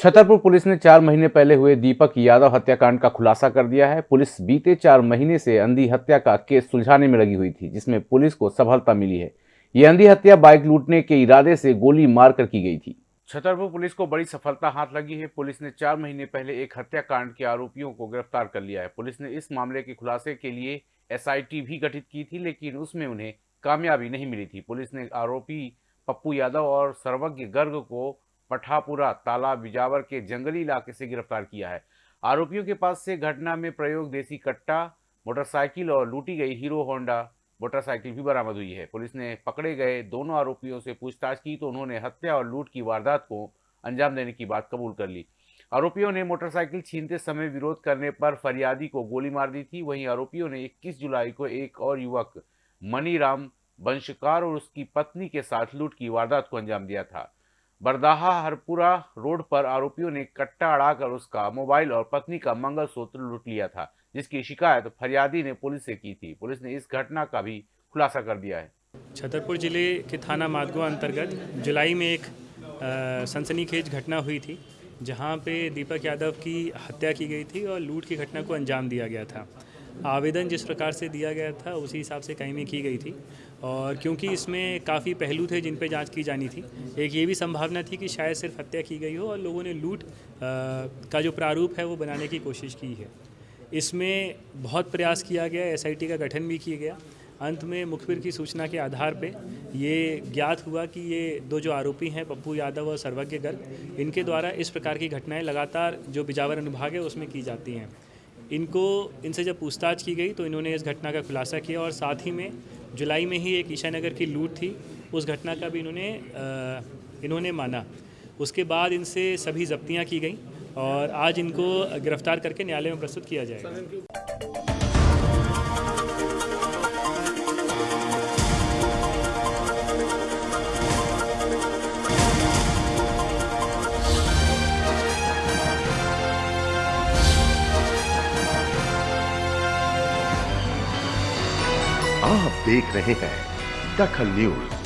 Chhatarpur police ने चार महीने पहले हुए दीपक यादव हत्याकांड का खुलासा कर दिया है। पुलिस बीते चार महीने से अंधी हत्या का केस सुलझाने में लगी हुई थी, जिसमें पुलिस को सफलता मिली है। ये अंधी हत्या बाइक लूटने के इरादे से गोली मारकर की गई थी। छतरपुर पुलिस को बड़ी सफलता हाथ लगी है। पुलिस ने चार महीने पहले एक हत्याकांड के आरोपियों को गिरफ़्तार कर लिया है। पुलिस ने इस मामले के खुलासे के लिए एसआईटी भी गठित की थी, लेकिन उसमें उन्हें कामयाबी नहीं मिली थी। पुलिस ने आरोपी पप्पू यादव और सर्वज्ञ गर्ग को पठापुरा तालाब बिजावर के जंगली इलाके से गिरफ़्तार किया है। आरोपियों के पास से घटना में प्रयोग देसी कट्टा, मोटरसाइकिल और लूटी गई हीरो होंडा। मोटरसाइकिल भी बरामद हुई है। पुलिस ने पकड़े गए दोनों आरोपियों से पूछताछ की तो उन्होंने हत्या और लूट की वारदात को अंजाम देने की बात कबूल कर ली। आरोपियों ने मोटरसाइकिल छीनते समय विरोध करने पर फरियादी को गोली मार दी थी। वहीं आरोपियों ने 21 जुलाई को एक और युवक मनीराम, वंशकार और उसकी पत्नी के साथ लूट की वारदात को अंजाम दिया था। बरदाहा हरपुरा रोड पर आरोपियों ने कट्टा अड़ाकर उसका मोबाइल और पत्नी का मंगलसूत्र लूट लिया था, जिसकी शिकायत फरियादी ने पुलिस से की थी। पुलिस ने इस घटना का भी खुलासा कर दिया है। छतरपुर ज़िले के थाना मादगो अंतर्गत जुलाई में एक सनसनीखेज घटना हुई थी, जहाँ पे दीपक यादव की हत्या की गई थी और लूट की घटना को अंजाम दिया गया था। आवेदन जिस प्रकार से दिया गया था, उसी हिसाब से कहीं में की गई थी। और क्योंकि इसमें काफ़ी पहलू थे जिन पर जाँच की जानी थी, एक ये भी संभावना थी कि शायद सिर्फ़ हत्या की गई हो और लोगों ने लूट का जो प्रारूप है वो बनाने की कोशिश की है। इसमें बहुत प्रयास किया गया, एसआईटी का गठन भी किया गया। अंत में मुखबिर की सूचना के आधार पे ये ज्ञात हुआ कि ये दो जो आरोपी हैं, पप्पू यादव और सर्वज्ञ गर्ग, इनके द्वारा इस प्रकार की घटनाएँ लगातार जो बिजावर अनुभाग है, उसमें की जाती हैं। इनको, इनसे जब पूछताछ की गई तो इन्होंने इस घटना का खुलासा किया और साथ ही में जुलाई में ही एक ईशानगर की लूट थी। उस घटना का भी इन्होंने इन्होंने माना। उसके बाद इनसे सभी जब्तियाँ की गई और आज इनको गिरफ़्तार करके न्यायालय में प्रस्तुत किया जाएगा। आप देख रहे हैं दखल न्यूज़।